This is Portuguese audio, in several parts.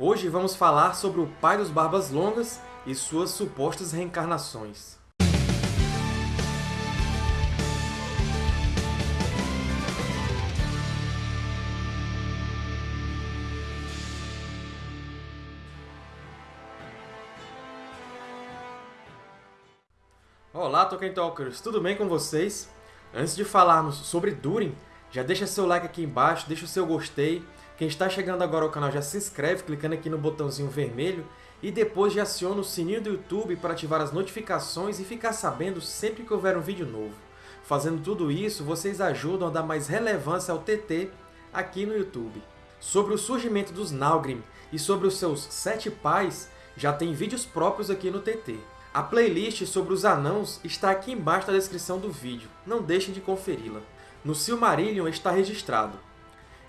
Hoje vamos falar sobre o pai dos Barbas Longas e suas supostas reencarnações. Olá, Tolkien Talkers! Tudo bem com vocês? Antes de falarmos sobre Durin, já deixa seu like aqui embaixo, deixa o seu gostei. Quem está chegando agora ao canal já se inscreve clicando aqui no botãozinho vermelho e depois já aciona o sininho do YouTube para ativar as notificações e ficar sabendo sempre que houver um vídeo novo. Fazendo tudo isso, vocês ajudam a dar mais relevância ao TT aqui no YouTube. Sobre o surgimento dos Nalgrim e sobre os seus sete pais, já tem vídeos próprios aqui no TT. A playlist sobre os anãos está aqui embaixo na descrição do vídeo, não deixem de conferi-la. No Silmarillion está registrado.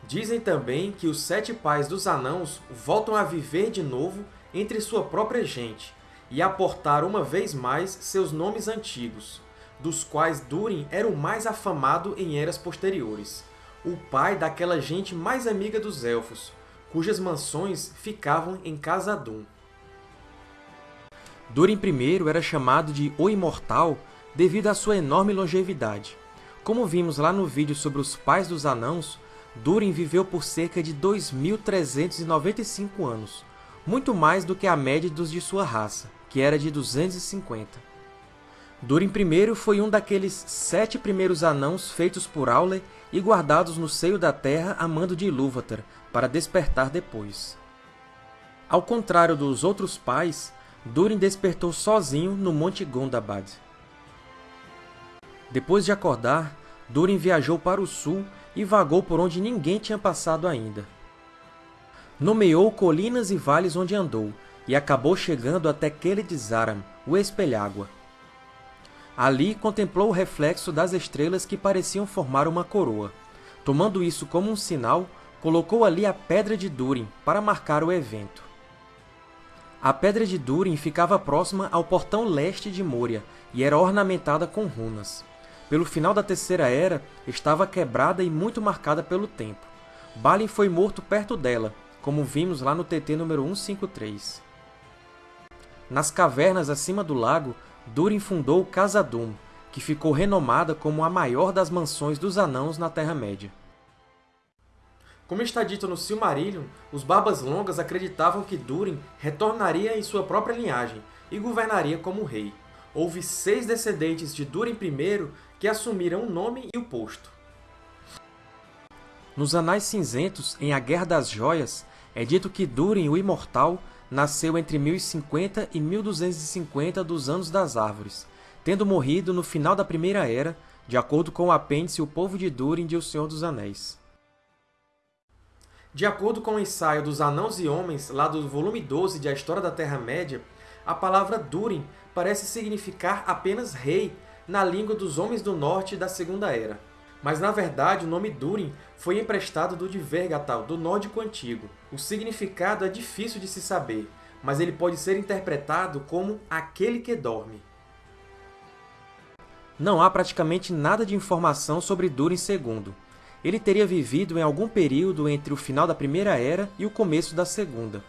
Dizem também que os sete pais dos anãos voltam a viver de novo entre sua própria gente e a portar uma vez mais seus nomes antigos, dos quais Durin era o mais afamado em eras posteriores, o pai daquela gente mais amiga dos Elfos, cujas mansões ficavam em Khazad-dûm. Durin I era chamado de O Imortal devido à sua enorme longevidade. Como vimos lá no vídeo sobre os pais dos anãos, Durin viveu por cerca de 2.395 anos, muito mais do que a média dos de sua raça, que era de 250. Durin I foi um daqueles sete primeiros anãos feitos por Aule e guardados no seio da terra a mando de Ilúvatar, para despertar depois. Ao contrário dos outros pais, Durin despertou sozinho no Monte Gondabad. Depois de acordar, Durin viajou para o sul e vagou por onde ninguém tinha passado ainda. Nomeou colinas e vales onde andou, e acabou chegando até Keled-Zaram, o Espelhágua. Ali contemplou o reflexo das estrelas que pareciam formar uma coroa. Tomando isso como um sinal, colocou ali a Pedra de Durin para marcar o evento. A Pedra de Durin ficava próxima ao portão leste de Moria e era ornamentada com runas. Pelo final da Terceira Era, estava quebrada e muito marcada pelo tempo. Balin foi morto perto dela, como vimos lá no TT número 153. Nas cavernas acima do lago, Durin fundou Khazad-dûm, que ficou renomada como a maior das mansões dos Anãos na Terra-média. Como está dito no Silmarillion, os Barbas Longas acreditavam que Durin retornaria em sua própria linhagem e governaria como rei. Houve seis descendentes de Durin I que assumiram o nome e o posto. Nos Anais Cinzentos, em A Guerra das Joias, é dito que Durin, o Imortal, nasceu entre 1050 e 1250 dos Anos das Árvores, tendo morrido no final da Primeira Era, de acordo com o apêndice O Povo de Durin de O Senhor dos Anéis. De acordo com o ensaio dos Anãos e Homens, lá do volume 12 de A História da Terra-média, a palavra Durin parece significar apenas rei na língua dos Homens do Norte da Segunda Era. Mas, na verdade, o nome Durin foi emprestado do de Vergatal, do nórdico antigo. O significado é difícil de se saber, mas ele pode ser interpretado como aquele que dorme. Não há praticamente nada de informação sobre Durin II, ele teria vivido em algum período entre o final da Primeira Era e o começo da Segunda.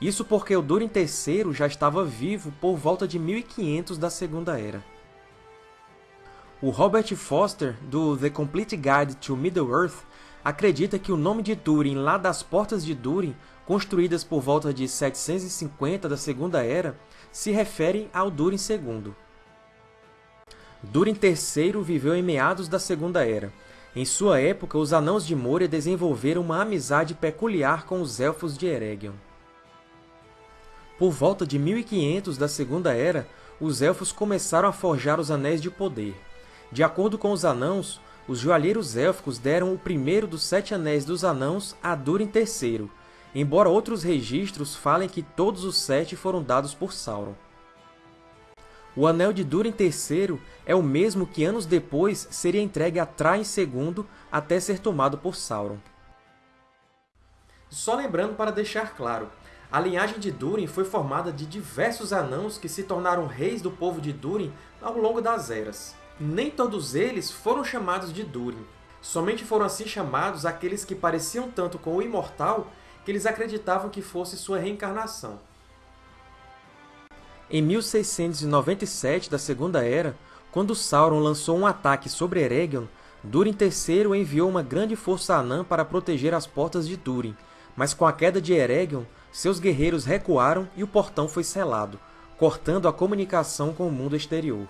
Isso porque o Durin III já estava vivo por volta de 1500 da Segunda Era. O Robert Foster, do The Complete Guide to Middle-earth, acredita que o nome de Durin lá das Portas de Durin, construídas por volta de 750 da Segunda Era, se refere ao Durin II. Durin III viveu em meados da Segunda Era, em sua época, os Anãos de Moria desenvolveram uma amizade peculiar com os Elfos de Eregion. Por volta de 1500 da Segunda Era, os Elfos começaram a forjar os Anéis de Poder. De acordo com os Anãos, os joalheiros élficos deram o primeiro dos Sete Anéis dos Anãos a Durin III, embora outros registros falem que todos os sete foram dados por Sauron. O Anel de Durin III é o mesmo que anos depois seria entregue a Thrain II até ser tomado por Sauron. Só lembrando para deixar claro, a linhagem de Durin foi formada de diversos anãos que se tornaram reis do povo de Durin ao longo das eras. Nem todos eles foram chamados de Durin. Somente foram assim chamados aqueles que pareciam tanto com o Imortal que eles acreditavam que fosse sua reencarnação. Em 1697 da Segunda Era, quando Sauron lançou um ataque sobre Eregion, Durin III enviou uma grande força anã para proteger as portas de Durin, mas com a queda de Eregion, seus guerreiros recuaram e o portão foi selado, cortando a comunicação com o mundo exterior.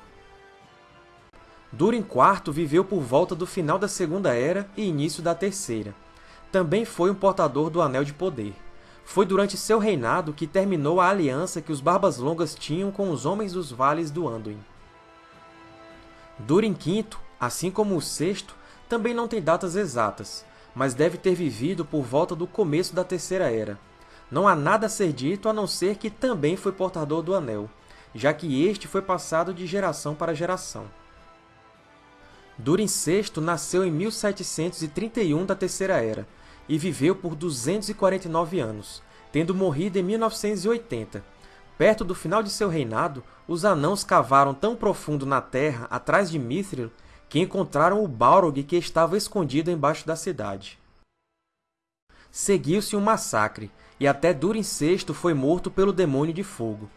Durin IV viveu por volta do final da Segunda Era e início da Terceira. Também foi um portador do Anel de Poder. Foi durante seu reinado que terminou a aliança que os Barbas Longas tinham com os Homens dos Vales do Anduin. Durin V, assim como o sexto, também não tem datas exatas, mas deve ter vivido por volta do começo da Terceira Era. Não há nada a ser dito a não ser que também foi portador do Anel, já que este foi passado de geração para geração. Durin VI nasceu em 1731 da Terceira Era, e viveu por 249 anos, tendo morrido em 1980. Perto do final de seu reinado, os Anãos cavaram tão profundo na terra, atrás de Mithril, que encontraram o Balrog que estava escondido embaixo da cidade. Seguiu-se um massacre, e até Durin VI foi morto pelo Demônio de Fogo.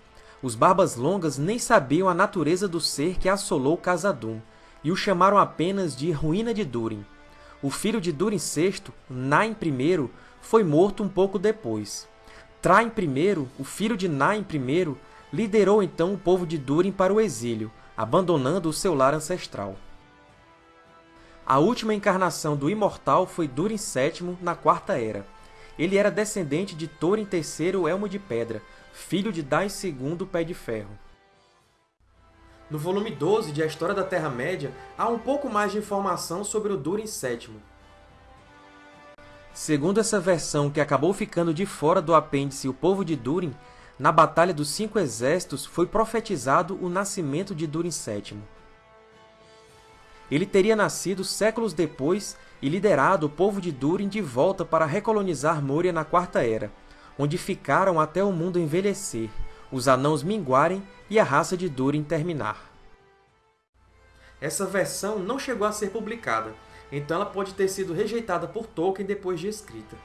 Os Barbas Longas nem sabiam a natureza do ser que assolou Khazad-dûm, e o chamaram apenas de Ruína de Durin. O filho de Durin VI, Nain I, foi morto um pouco depois. Traim I, o filho de Nain I, liderou então o povo de Durin para o exílio, abandonando o seu lar ancestral. A última encarnação do Imortal foi Durin VII na Quarta Era. Ele era descendente de Thorin III Elmo de Pedra, filho de Dain II Pé de Ferro. No volume 12 de A História da Terra-média, há um pouco mais de informação sobre o Durin VII. Segundo essa versão, que acabou ficando de fora do apêndice O Povo de Durin, na Batalha dos Cinco Exércitos foi profetizado o nascimento de Durin VII. Ele teria nascido séculos depois e liderado o povo de Durin de volta para recolonizar Moria na Quarta Era, onde ficaram até o mundo envelhecer, os anãos minguarem e a raça de Durin terminar. Essa versão não chegou a ser publicada, então ela pode ter sido rejeitada por Tolkien depois de escrita.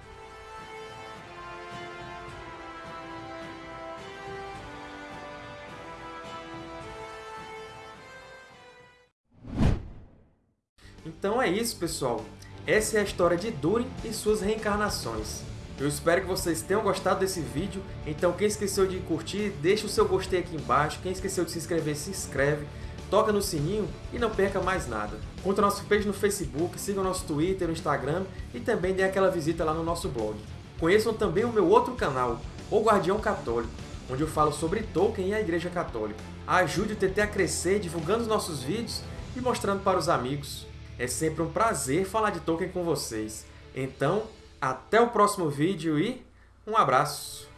Então é isso, pessoal! Essa é a história de Durin e suas reencarnações. Eu espero que vocês tenham gostado desse vídeo, então quem esqueceu de curtir, deixa o seu gostei aqui embaixo, quem esqueceu de se inscrever, se inscreve, toca no sininho e não perca mais nada. Curta nosso page no Facebook, siga o nosso Twitter, o Instagram e também dê aquela visita lá no nosso blog. Conheçam também o meu outro canal, O Guardião Católico, onde eu falo sobre Tolkien e a Igreja Católica. Ajude o TT a crescer divulgando os nossos vídeos e mostrando para os amigos. É sempre um prazer falar de Tolkien com vocês. Então, até o próximo vídeo e um abraço!